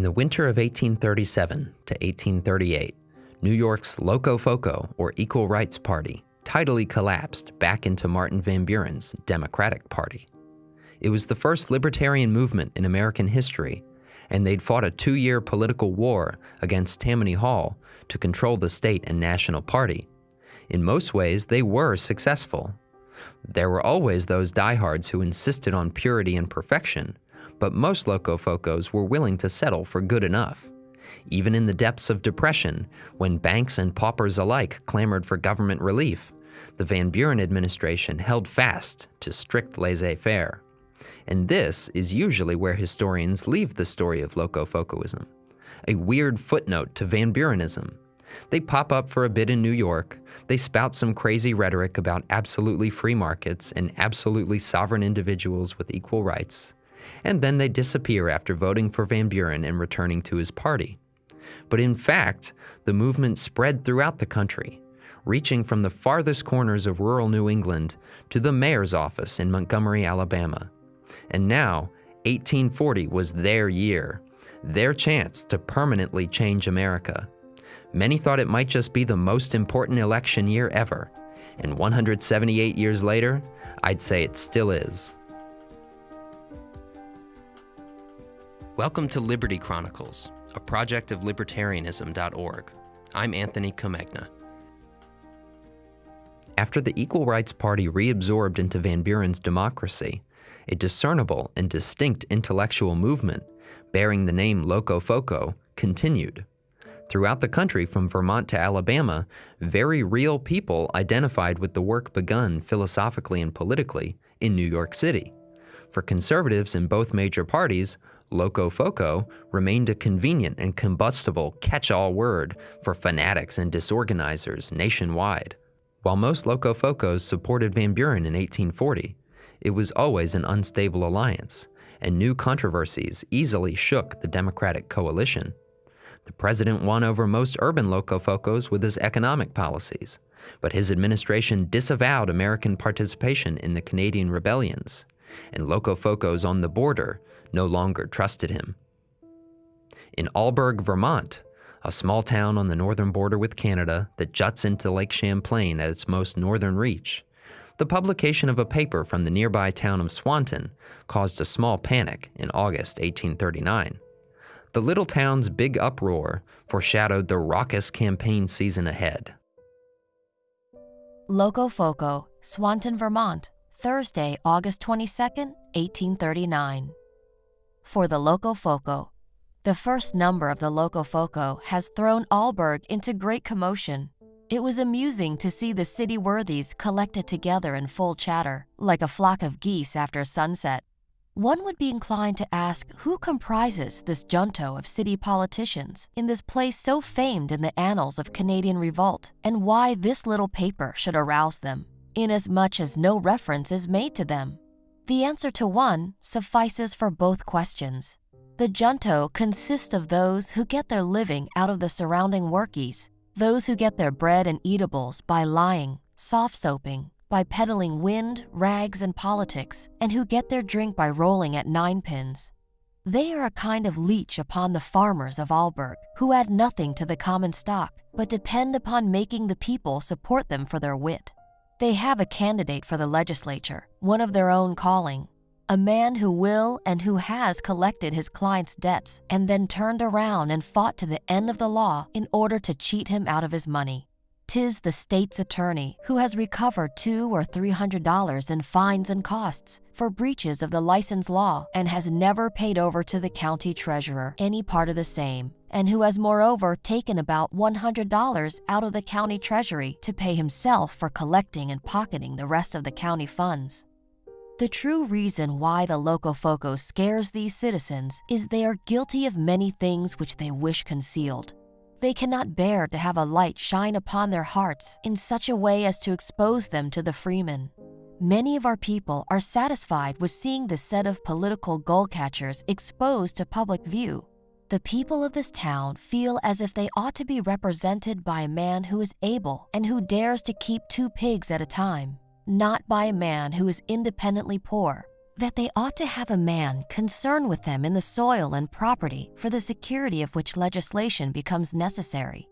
In the winter of 1837 to 1838, New York's Locofoco, or Equal Rights Party, tidally collapsed back into Martin Van Buren's Democratic Party. It was the first libertarian movement in American history, and they'd fought a two year political war against Tammany Hall to control the state and national party. In most ways, they were successful. There were always those diehards who insisted on purity and perfection, but most Locofocos were willing to settle for good enough. Even in the depths of depression, when banks and paupers alike clamored for government relief, the Van Buren administration held fast to strict laissez faire. And this is usually where historians leave the story of Locofocoism a weird footnote to Van Burenism. They pop up for a bit in New York, they spout some crazy rhetoric about absolutely free markets and absolutely sovereign individuals with equal rights, and then they disappear after voting for Van Buren and returning to his party. But in fact, the movement spread throughout the country, reaching from the farthest corners of rural New England to the mayor's office in Montgomery, Alabama. And now, 1840 was their year, their chance to permanently change America. Many thought it might just be the most important election year ever, and 178 years later, I'd say it still is. Welcome to Liberty Chronicles, a project of libertarianism.org. I'm Anthony Comegna. After the Equal Rights Party reabsorbed into Van Buren's democracy, a discernible and distinct intellectual movement bearing the name Locofoco continued. Throughout the country, from Vermont to Alabama, very real people identified with the work begun philosophically and politically in New York City. For conservatives in both major parties, Locofoco remained a convenient and combustible catch all word for fanatics and disorganizers nationwide. While most Locofocos supported Van Buren in 1840, it was always an unstable alliance, and new controversies easily shook the Democratic coalition. The president won over most urban Locofocos with his economic policies, but his administration disavowed American participation in the Canadian rebellions, and Locofocos on the border no longer trusted him. In Alburgh, Vermont, a small town on the northern border with Canada that juts into Lake Champlain at its most northern reach, the publication of a paper from the nearby town of Swanton caused a small panic in August 1839. The little town's big uproar foreshadowed the raucous campaign season ahead. Locofoco, Swanton, Vermont, Thursday, August 22, 1839. For the Locofoco, the first number of the Locofoco has thrown Alburgh into great commotion. It was amusing to see the city worthies collected together in full chatter, like a flock of geese after sunset. One would be inclined to ask who comprises this junto of city politicians in this place so famed in the annals of Canadian revolt, and why this little paper should arouse them, inasmuch as no reference is made to them. The answer to one suffices for both questions. The junto consists of those who get their living out of the surrounding workies those who get their bread and eatables by lying, soft soaping, by peddling wind, rags, and politics, and who get their drink by rolling at ninepins. They are a kind of leech upon the farmers of Alburgh, who add nothing to the common stock, but depend upon making the people support them for their wit. They have a candidate for the legislature, one of their own calling, a man who will and who has collected his client's debts and then turned around and fought to the end of the law in order to cheat him out of his money. Tis the state's attorney who has recovered two or three hundred dollars in fines and costs for breaches of the license law and has never paid over to the county treasurer any part of the same, and who has moreover taken about $100 out of the county treasury to pay himself for collecting and pocketing the rest of the county funds. The true reason why the Locofoco scares these citizens is they are guilty of many things which they wish concealed. They cannot bear to have a light shine upon their hearts in such a way as to expose them to the freemen. Many of our people are satisfied with seeing the set of political goal catchers exposed to public view. The people of this town feel as if they ought to be represented by a man who is able and who dares to keep two pigs at a time not by a man who is independently poor. that they ought to have a man concerned with them in the soil and property for the security of which legislation becomes necessary.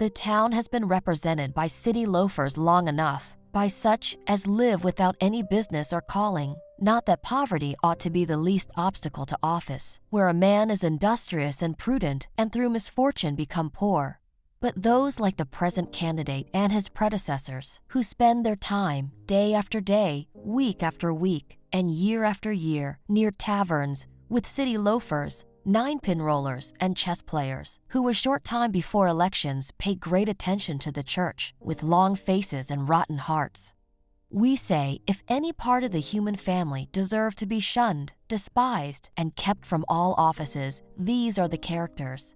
The town has been represented by city loafers long enough, by such as live without any business or calling. Not that poverty ought to be the least obstacle to office, where a man is industrious and prudent and through misfortune become poor. But those like the present candidate and his predecessors, who spend their time, day after day, week after week, and year after year, near taverns, with city loafers, nine pin rollers, and chess players, who a short time before elections pay great attention to the church, with long faces and rotten hearts. We say if any part of the human family deserve to be shunned, despised, and kept from all offices, these are the characters.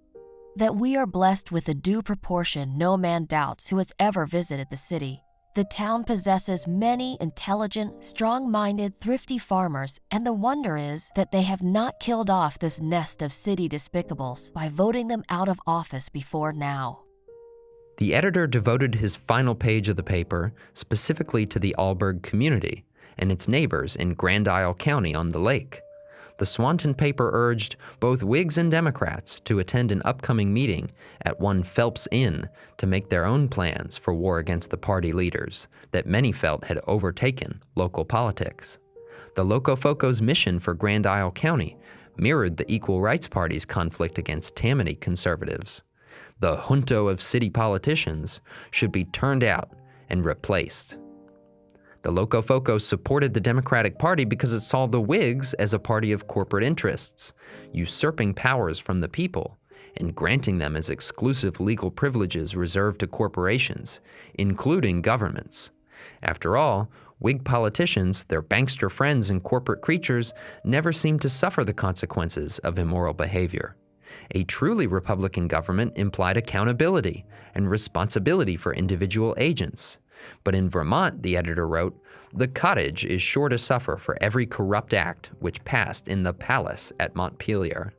That we are blessed with a due proportion no man doubts who has ever visited the city. The town possesses many intelligent, strong minded, thrifty farmers, and the wonder is that they have not killed off this nest of city despicables by voting them out of office before now. The editor devoted his final page of the paper specifically to the Alburgh community and its neighbors in Grand Isle County on the lake the Swanton paper urged both Whigs and Democrats to attend an upcoming meeting at one Phelps Inn to make their own plans for war against the party leaders that many felt had overtaken local politics. The Locofocos' mission for Grand Isle County mirrored the Equal Rights Party's conflict against Tammany conservatives. The junto of city politicians should be turned out and replaced. The Locofocos supported the Democratic Party because it saw the Whigs as a party of corporate interests, usurping powers from the people and granting them as exclusive legal privileges reserved to corporations, including governments. After all, Whig politicians, their bankster friends and corporate creatures, never seemed to suffer the consequences of immoral behavior. A truly Republican government implied accountability and responsibility for individual agents. But in Vermont, the editor wrote, the cottage is sure to suffer for every corrupt act which passed in the palace at Montpelier.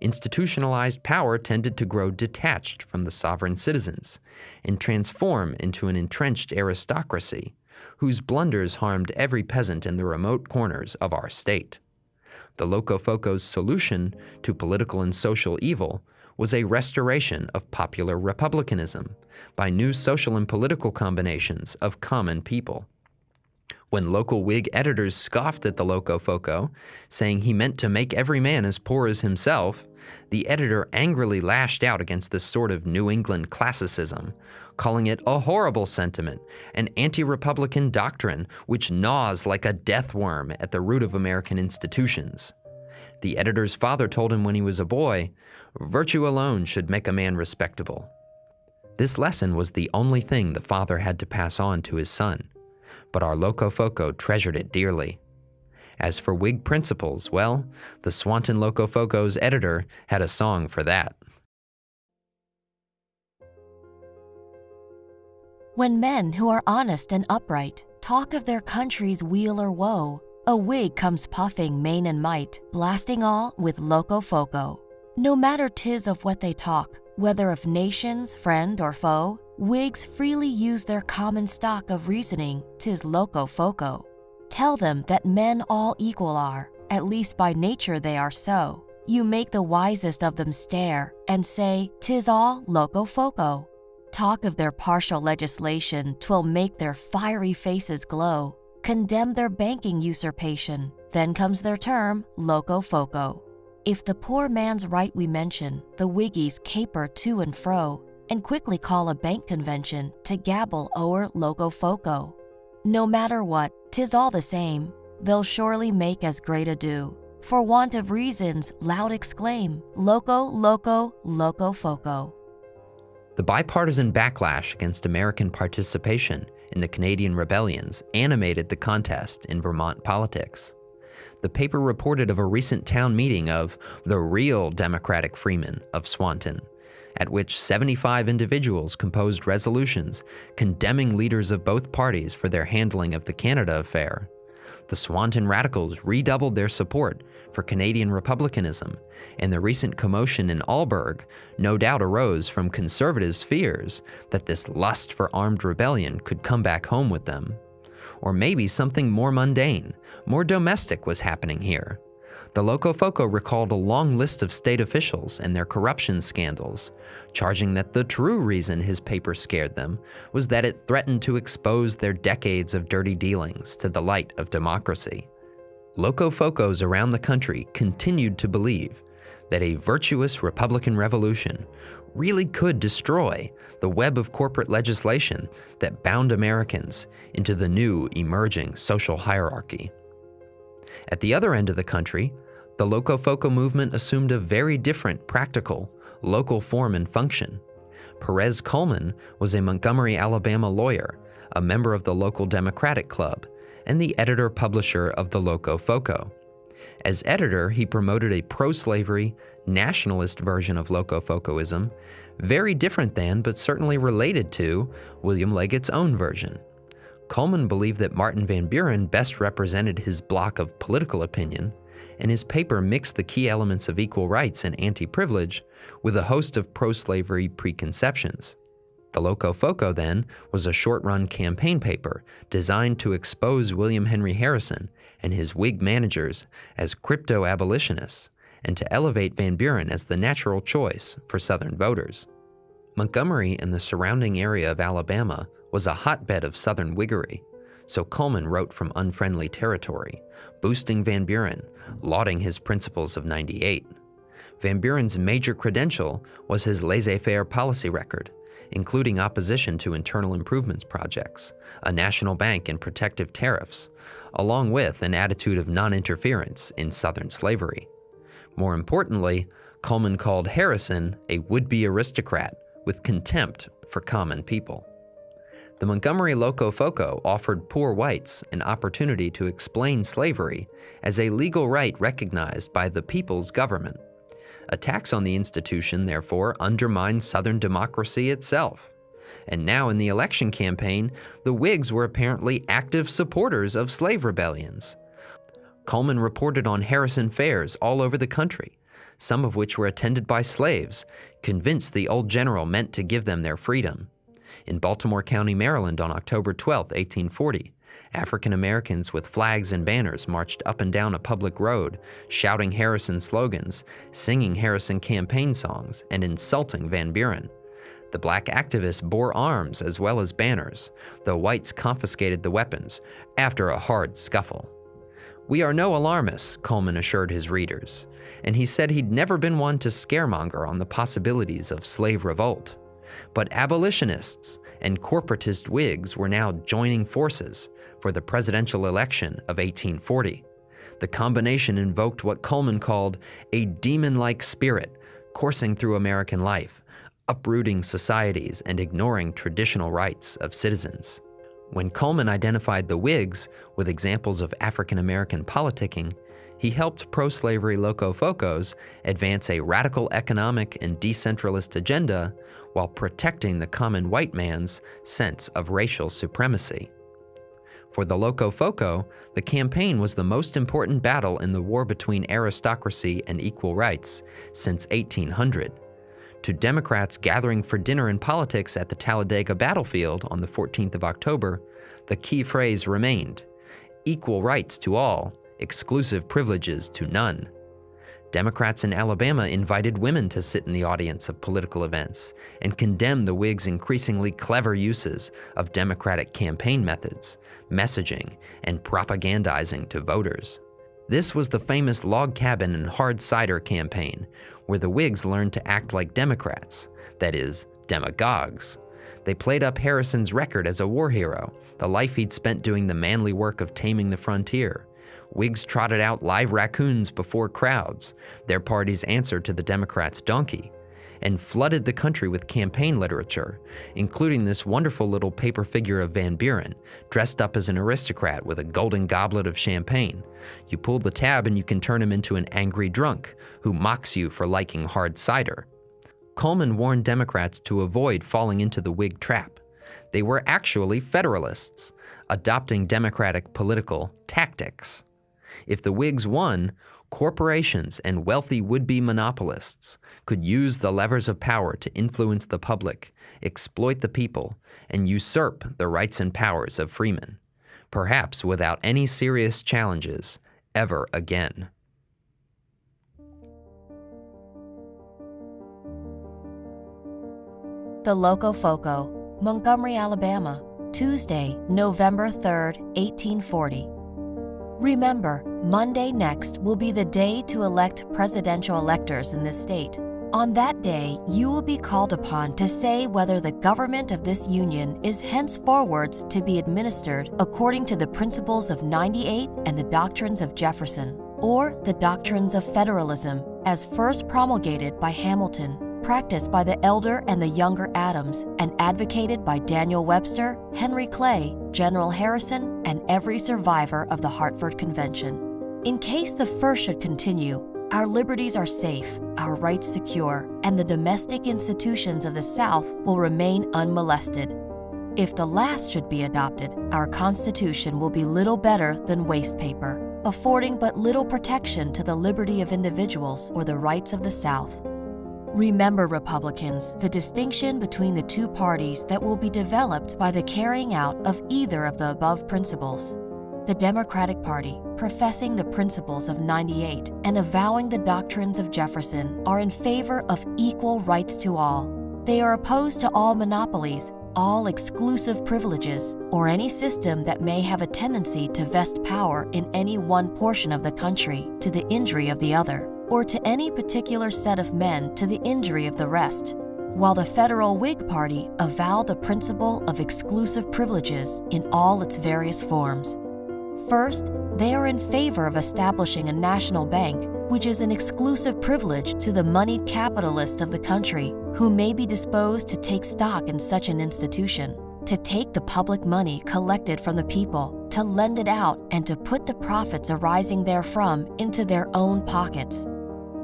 Institutionalized power tended to grow detached from the sovereign citizens and transform into an entrenched aristocracy whose blunders harmed every peasant in the remote corners of our state. The Locofocos' solution to political and social evil was a restoration of popular republicanism by new social and political combinations of common people. When local Whig editors scoffed at the Locofoco, saying he meant to make every man as poor as himself, the editor angrily lashed out against this sort of New England classicism, calling it a horrible sentiment, an anti Republican doctrine which gnaws like a death worm at the root of American institutions. The editor's father told him when he was a boy, virtue alone should make a man respectable. This lesson was the only thing the father had to pass on to his son, but our Locofoco treasured it dearly. As for Whig principles, well, the Swanton Locofoco's editor had a song for that. When men who are honest and upright talk of their country's weal or woe, a Whig comes puffing main and might, blasting all with Locofoco. No matter tis of what they talk, whether of nations, friend, or foe, Whigs freely use their common stock of reasoning, tis Locofoco. Tell them that men all equal are, at least by nature they are so. You make the wisest of them stare, and say, tis all loco foco." Talk of their partial legislation, twill make their fiery faces glow condemn their banking usurpation. Then comes their term, loco foco. If the poor man's right we mention, the Whiggies caper to and fro, and quickly call a bank convention to gabble o'er Locofoco. No matter what, tis all the same, they'll surely make as great ado. For want of reasons, loud exclaim, Loco, Loco, loco foco. The bipartisan backlash against American participation in the Canadian rebellions animated the contest in Vermont politics. The paper reported of a recent town meeting of the real Democratic Freemen of Swanton, at which 75 individuals composed resolutions condemning leaders of both parties for their handling of the Canada affair. The Swanton radicals redoubled their support for Canadian republicanism, and the recent commotion in Alburgh no doubt arose from conservatives' fears that this lust for armed rebellion could come back home with them. Or maybe something more mundane, more domestic was happening here. The Locofoco recalled a long list of state officials and their corruption scandals, charging that the true reason his paper scared them was that it threatened to expose their decades of dirty dealings to the light of democracy. Locofocos around the country continued to believe that a virtuous Republican revolution really could destroy the web of corporate legislation that bound Americans into the new emerging social hierarchy. At the other end of the country, the Locofoco movement assumed a very different practical, local form and function. Perez Coleman was a Montgomery, Alabama lawyer, a member of the local Democratic Club, and the editor-publisher of the Locofoco. As editor, he promoted a pro-slavery, nationalist version of Locofocoism, very different than, but certainly related to, William Leggett's own version. Coleman believed that Martin Van Buren best represented his block of political opinion, and his paper mixed the key elements of equal rights and anti-privilege with a host of pro-slavery preconceptions. The Locofoco, then, was a short-run campaign paper designed to expose William Henry Harrison and his Whig managers as crypto-abolitionists and to elevate Van Buren as the natural choice for Southern voters. Montgomery and the surrounding area of Alabama was a hotbed of Southern Whiggery, so Coleman wrote from unfriendly territory, boosting Van Buren, lauding his principles of 98. Van Buren's major credential was his laissez-faire policy record, including opposition to internal improvements projects, a national bank and protective tariffs, along with an attitude of non-interference in Southern slavery. More importantly, Coleman called Harrison a would-be aristocrat with contempt for common people. The Montgomery Locofoco offered poor whites an opportunity to explain slavery as a legal right recognized by the people's government. Attacks on the institution, therefore, undermined Southern democracy itself. And now in the election campaign, the Whigs were apparently active supporters of slave rebellions. Coleman reported on Harrison fairs all over the country, some of which were attended by slaves, convinced the old general meant to give them their freedom in Baltimore County, Maryland on October 12, 1840. African Americans with flags and banners marched up and down a public road, shouting Harrison slogans, singing Harrison campaign songs, and insulting Van Buren. The black activists bore arms as well as banners, though whites confiscated the weapons after a hard scuffle. We are no alarmists, Coleman assured his readers, and he said he'd never been one to scaremonger on the possibilities of slave revolt. But abolitionists and corporatist Whigs were now joining forces for the presidential election of 1840. The combination invoked what Coleman called a demon-like spirit coursing through American life, uprooting societies and ignoring traditional rights of citizens. When Coleman identified the Whigs with examples of African American politicking, he helped pro-slavery Locofocos advance a radical economic and decentralist agenda while protecting the common white man's sense of racial supremacy. For the Locofoco, the campaign was the most important battle in the war between aristocracy and equal rights since 1800. To Democrats gathering for dinner and politics at the Talladega battlefield on the 14th of October, the key phrase remained, equal rights to all, exclusive privileges to none. Democrats in Alabama invited women to sit in the audience of political events and condemned the Whigs' increasingly clever uses of Democratic campaign methods, messaging, and propagandizing to voters. This was the famous log cabin and hard cider campaign, where the Whigs learned to act like Democrats, that is, demagogues. They played up Harrison's record as a war hero, the life he'd spent doing the manly work of taming the frontier, Whigs trotted out live raccoons before crowds, their party's answer to the Democrats' donkey, and flooded the country with campaign literature, including this wonderful little paper figure of Van Buren, dressed up as an aristocrat with a golden goblet of champagne. You pull the tab and you can turn him into an angry drunk who mocks you for liking hard cider. Coleman warned Democrats to avoid falling into the Whig trap. They were actually Federalists, adopting Democratic political tactics. If the Whigs won, corporations and wealthy would-be monopolists could use the levers of power to influence the public, exploit the people, and usurp the rights and powers of freemen. perhaps without any serious challenges, ever again. The Locofoco, Montgomery, Alabama, Tuesday, November 3, 1840. Remember, Monday next will be the day to elect presidential electors in this state. On that day, you will be called upon to say whether the government of this union is henceforwards to be administered according to the principles of 98 and the doctrines of Jefferson, or the doctrines of federalism as first promulgated by Hamilton practiced by the elder and the younger Adams, and advocated by Daniel Webster, Henry Clay, General Harrison, and every survivor of the Hartford Convention. In case the first should continue, our liberties are safe, our rights secure, and the domestic institutions of the South will remain unmolested. If the last should be adopted, our Constitution will be little better than waste paper, affording but little protection to the liberty of individuals or the rights of the South. Remember, Republicans, the distinction between the two parties that will be developed by the carrying out of either of the above principles. The Democratic Party, professing the principles of 98 and avowing the doctrines of Jefferson, are in favor of equal rights to all. They are opposed to all monopolies, all exclusive privileges, or any system that may have a tendency to vest power in any one portion of the country to the injury of the other or to any particular set of men to the injury of the rest, while the federal Whig Party avow the principle of exclusive privileges in all its various forms. First, they are in favor of establishing a national bank, which is an exclusive privilege to the moneyed capitalist of the country who may be disposed to take stock in such an institution, to take the public money collected from the people, to lend it out, and to put the profits arising therefrom into their own pockets.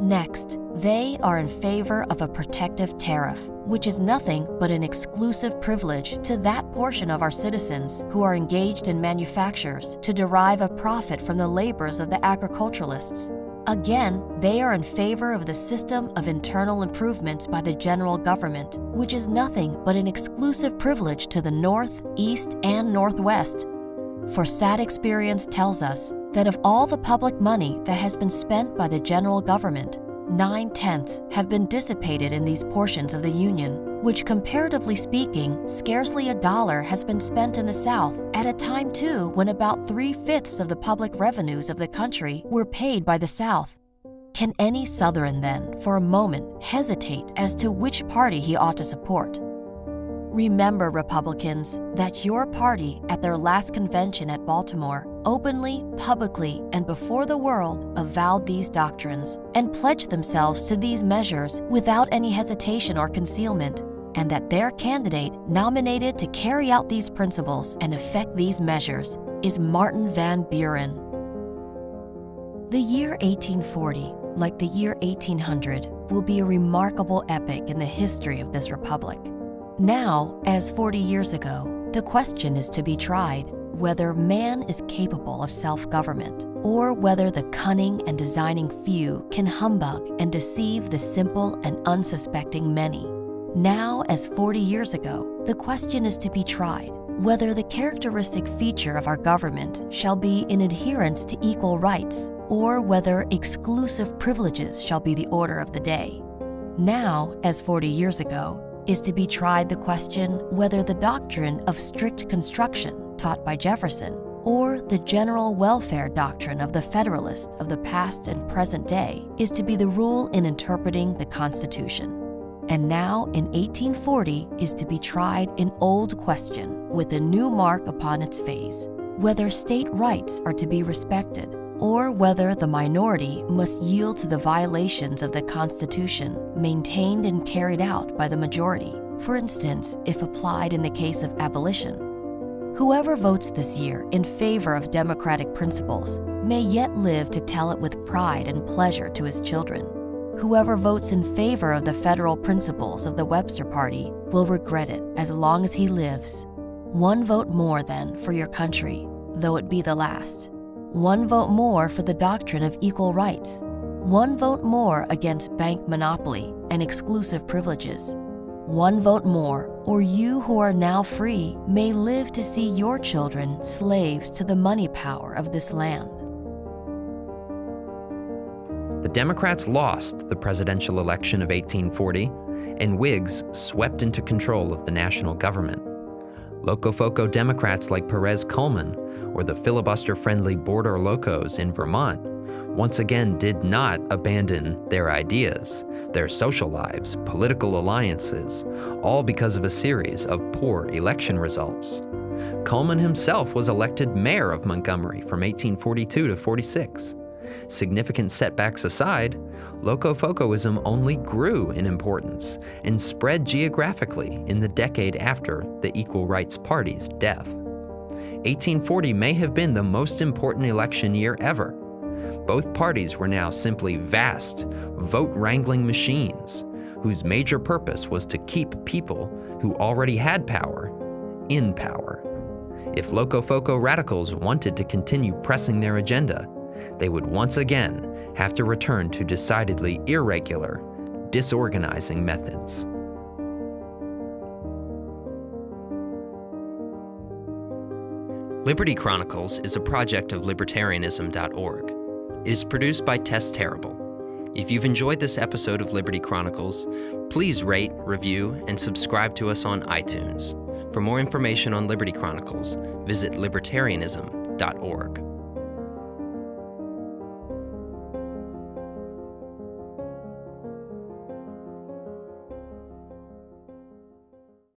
Next, they are in favor of a protective tariff, which is nothing but an exclusive privilege to that portion of our citizens who are engaged in manufactures to derive a profit from the labors of the agriculturalists. Again, they are in favor of the system of internal improvements by the general government, which is nothing but an exclusive privilege to the North, East, and Northwest. For sad experience tells us that of all the public money that has been spent by the general government, nine tenths have been dissipated in these portions of the Union, which, comparatively speaking, scarcely a dollar has been spent in the South, at a time, too, when about three fifths of the public revenues of the country were paid by the South. Can any Southern, then, for a moment, hesitate as to which party he ought to support? Remember, Republicans, that your party at their last convention at Baltimore openly, publicly, and before the world avowed these doctrines and pledged themselves to these measures without any hesitation or concealment, and that their candidate nominated to carry out these principles and effect these measures is Martin Van Buren. The year 1840, like the year 1800, will be a remarkable epoch in the history of this republic. Now, as 40 years ago, the question is to be tried whether man is capable of self government, or whether the cunning and designing few can humbug and deceive the simple and unsuspecting many. Now, as 40 years ago, the question is to be tried whether the characteristic feature of our government shall be in adherence to equal rights, or whether exclusive privileges shall be the order of the day. Now, as 40 years ago, is to be tried the question whether the doctrine of strict construction taught by Jefferson or the general welfare doctrine of the Federalist of the past and present day is to be the rule in interpreting the Constitution. And now, in 1840, is to be tried an old question with a new mark upon its face whether state rights are to be respected or whether the minority must yield to the violations of the Constitution maintained and carried out by the majority, for instance, if applied in the case of abolition. Whoever votes this year in favor of democratic principles may yet live to tell it with pride and pleasure to his children. Whoever votes in favor of the federal principles of the Webster Party will regret it as long as he lives. One vote more, then, for your country, though it be the last one vote more for the doctrine of equal rights, one vote more against bank monopoly and exclusive privileges, one vote more, or you who are now free may live to see your children slaves to the money power of this land. The Democrats lost the presidential election of 1840, and Whigs swept into control of the national government. Locofoco Democrats like Perez Coleman or the filibuster friendly Border Locos in Vermont once again did not abandon their ideas, their social lives, political alliances, all because of a series of poor election results. Coleman himself was elected mayor of Montgomery from 1842 to 46. Significant setbacks aside, Locofocoism only grew in importance and spread geographically in the decade after the Equal Rights Party's death. 1840 may have been the most important election year ever. Both parties were now simply vast, vote wrangling machines whose major purpose was to keep people who already had power in power. If Locofoco radicals wanted to continue pressing their agenda, they would once again have to return to decidedly irregular, disorganizing methods. Liberty Chronicles is a project of libertarianism.org. It is produced by Tess Terrible. If you've enjoyed this episode of Liberty Chronicles, please rate, review, and subscribe to us on iTunes. For more information on Liberty Chronicles, visit libertarianism.org.